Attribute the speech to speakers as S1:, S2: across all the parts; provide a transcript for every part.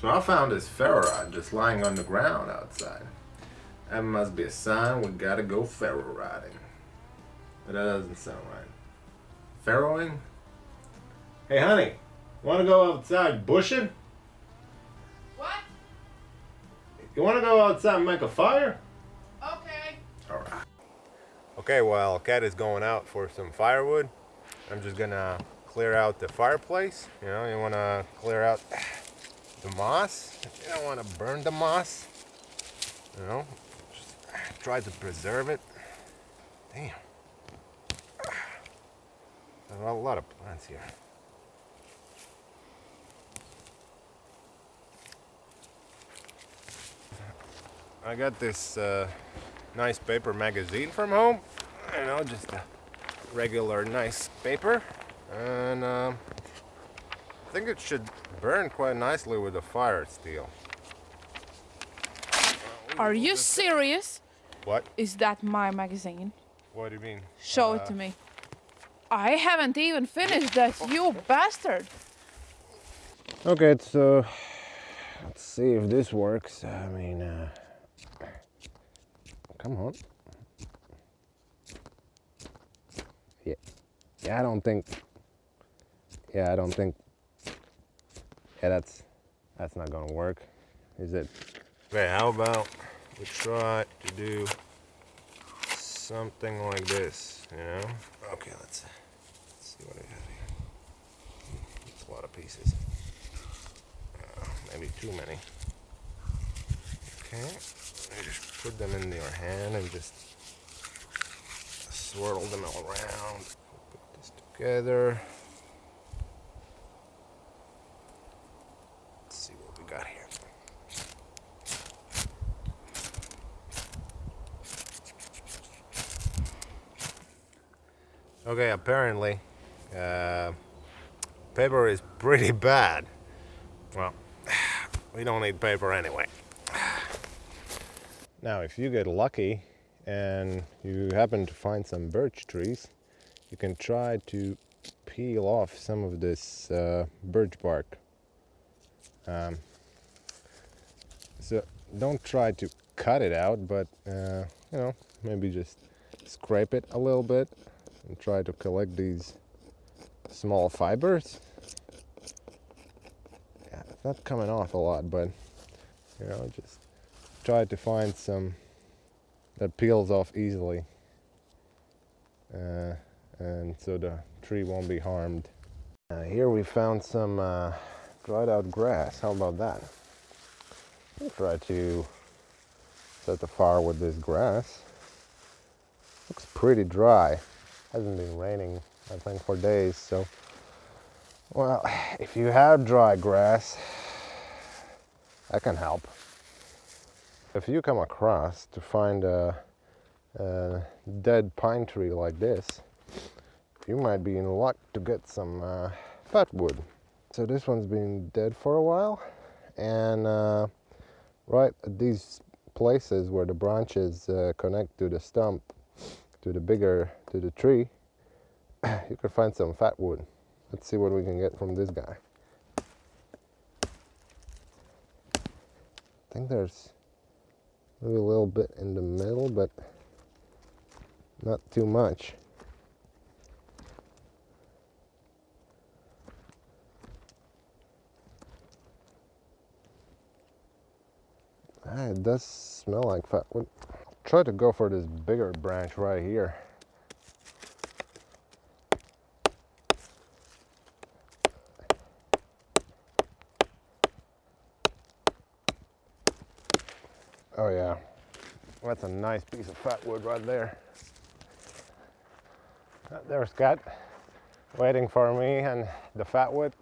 S1: So I found this ferro rod just lying on the ground outside. That must be a sign we gotta go ferro riding. But that doesn't sound right. Ferroing? Hey honey, wanna go outside bushing?
S2: What?
S1: You wanna go outside and make a fire?
S2: Okay.
S1: Alright. Okay, while Kat is going out for some firewood, I'm just gonna clear out the fireplace. You know, you wanna clear out the moss. You don't wanna burn the moss. You know, just try to preserve it. Damn. There's a lot of plants here. I got this uh, nice paper magazine from home. You know, just a regular nice paper. And um, I think it should burn quite nicely with the fire steel.
S2: Are you serious?
S1: What?
S2: Is that my magazine?
S1: What do you mean?
S2: Show it to me. I haven't even finished that, you bastard.
S1: Okay, so let's see if this works. I mean, uh, come on. Yeah, yeah, I don't think. Yeah, I don't think. Yeah, that's that's not gonna work, is it? Okay, how about we try to do something like this, you know? Okay, let's, let's see what I have here. It's a lot of pieces. Uh, maybe too many. Okay, you just put them in your hand and just swirl them all around. Put this together. Let's see what we got here. Okay, apparently, uh, paper is pretty bad. Well, we don't need paper anyway. Now, if you get lucky and you happen to find some birch trees, you can try to peel off some of this uh, birch bark. Um, so don't try to cut it out, but uh, you know, maybe just scrape it a little bit and try to collect these small fibers. Yeah, it's not coming off a lot, but you know, just try to find some that peels off easily. Uh, and so the tree won't be harmed. Uh, here we found some uh, dried out grass. How about that? We'll try to set the fire with this grass. Looks pretty dry hasn't been raining I think for days so well if you have dry grass that can help. If you come across to find a, a dead pine tree like this you might be in luck to get some uh, fat wood so this one's been dead for a while and uh, right at these places where the branches uh, connect to the stump to the bigger to the tree you could find some fat wood. Let's see what we can get from this guy. I think there's maybe a little bit in the middle but not too much. Ah, it does smell like fat wood try to go for this bigger branch right here. Oh yeah, that's a nice piece of fat wood right there. There's Scott waiting for me and the fat wood.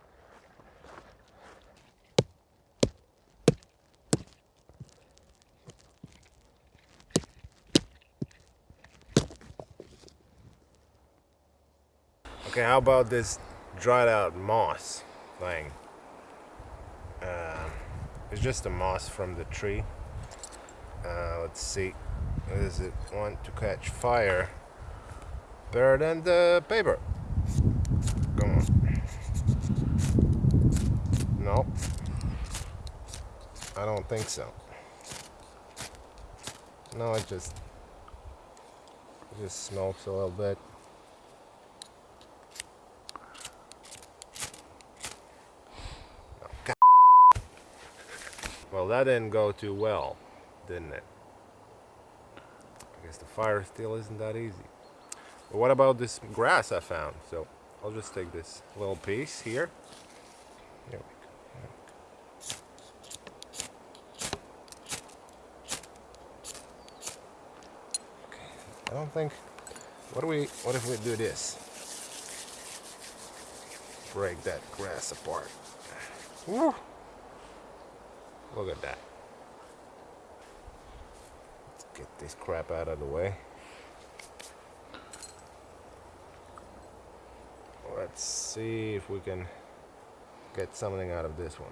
S1: Okay, how about this dried out moss thing? Uh, it's just a moss from the tree. Uh, let's see. Does it want to catch fire? Better than the paper. Come on. No. I don't think so. No, it just it just smokes a little bit. That didn't go too well, didn't it? I guess the fire still isn't that easy. But what about this grass I found? So I'll just take this little piece here. Here we go. Okay. I don't think. What do we? What if we do this? Break that grass apart. Woo. Look at that. Let's get this crap out of the way. Let's see if we can get something out of this one.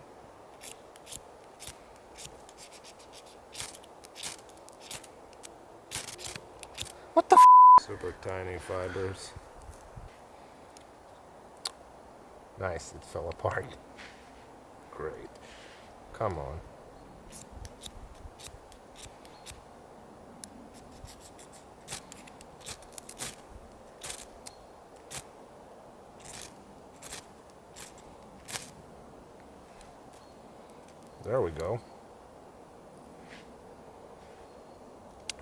S1: What the f Super tiny fibers. Nice, it fell apart. Great. Come on. There we go.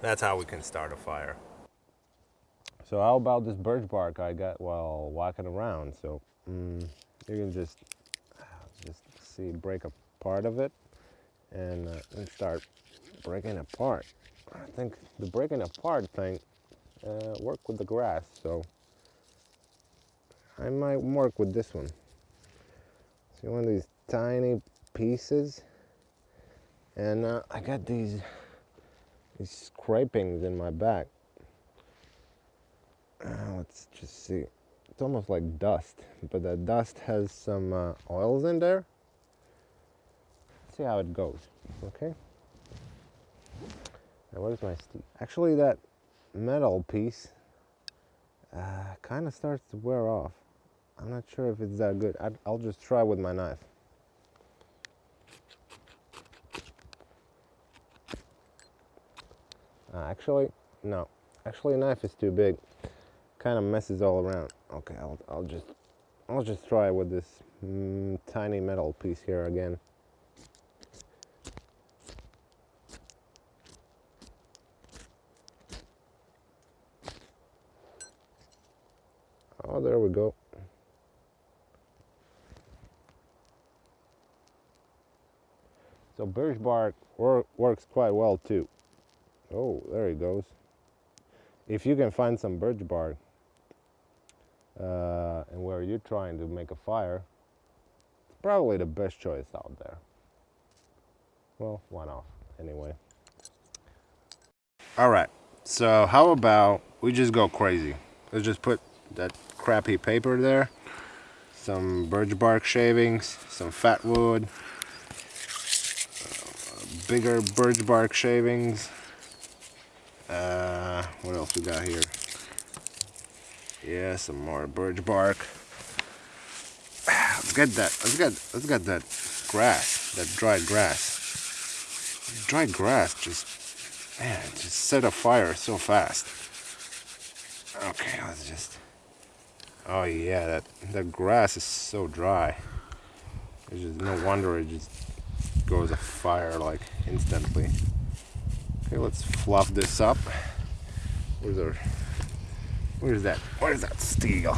S1: That's how we can start a fire. So how about this birch bark I got while walking around? So mm, you can just just see break a part of it and, uh, start breaking apart. I think the breaking apart thing uh, work with the grass, so I might work with this one. See one of these tiny pieces and uh, I got these these scrapings in my back. Uh, let's just see. It's almost like dust, but the dust has some uh, oils in there. See how it goes. Okay. Now where's my steel? Actually, that metal piece uh, kind of starts to wear off. I'm not sure if it's that good. I'd, I'll just try with my knife. Uh, actually, no. Actually, a knife is too big. Kind of messes all around. Okay, I'll, I'll just, I'll just try with this mm, tiny metal piece here again. Oh, there we go. So birch bark wor works quite well too. Oh, there he goes. If you can find some birch bark uh, and where you're trying to make a fire, it's probably the best choice out there. Well, one off anyway. All right, so how about we just go crazy? Let's just put that crappy paper there, some birch bark shavings, some fat wood, uh, bigger birch bark shavings, uh, what else we got here? Yeah, some more birch bark. Let's get that. Let's get. Let's get that grass. That dried grass. Dried grass just, man, just set a fire so fast. Okay, let's just. Oh yeah, that that grass is so dry. It's just no wonder it just goes afire like instantly. Okay, let's fluff this up. Where's our, where's that, where's that steel?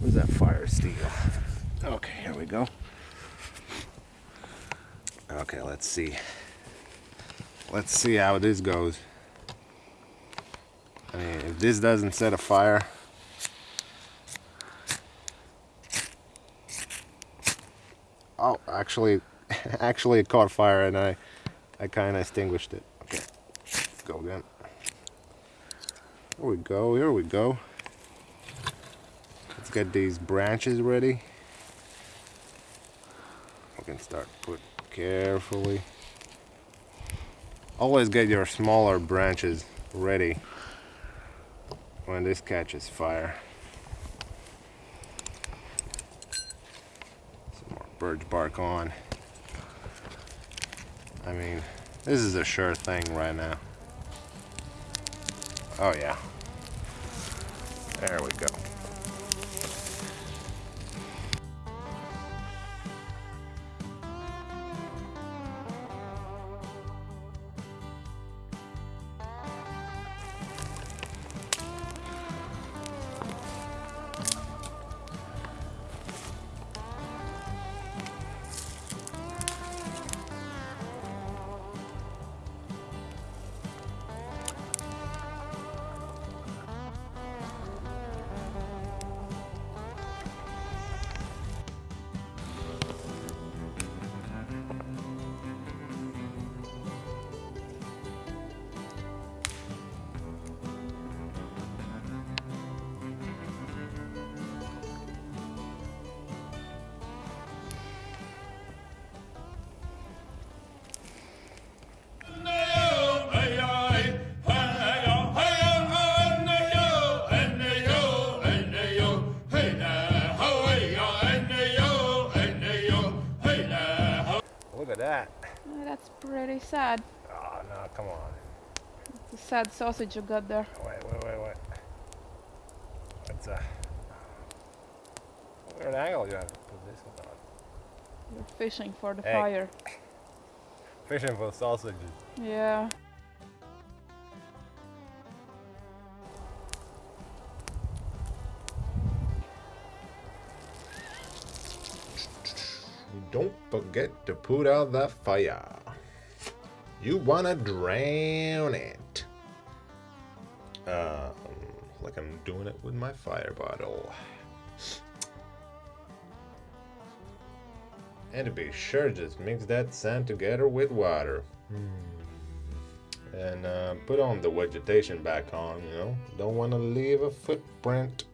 S1: Where's that fire steel? Okay, here we go. Okay, let's see. Let's see how this goes. I mean, if this doesn't set a fire, oh, actually, actually it caught fire and I, I kind of extinguished it. Okay, go again. Here we go, here we go. Let's get these branches ready. We can start put carefully. Always get your smaller branches ready when this catches fire. Bark on. I mean, this is a sure thing right now. Oh yeah. There we go.
S2: That's pretty sad.
S1: Oh no, come on.
S2: It's a sad sausage you got there.
S1: Wait, wait, wait, wait. What's uh what weird angle you have to put this one on?
S2: You're fishing for the
S1: Hey.
S2: fire.
S1: Fishing for sausages.
S2: Yeah.
S1: Don't forget to put out that fire. You wanna drown it. Um, like I'm doing it with my fire bottle. And to be sure, just mix that sand together with water. And uh, put on the vegetation back on, you know. Don't want to leave a footprint.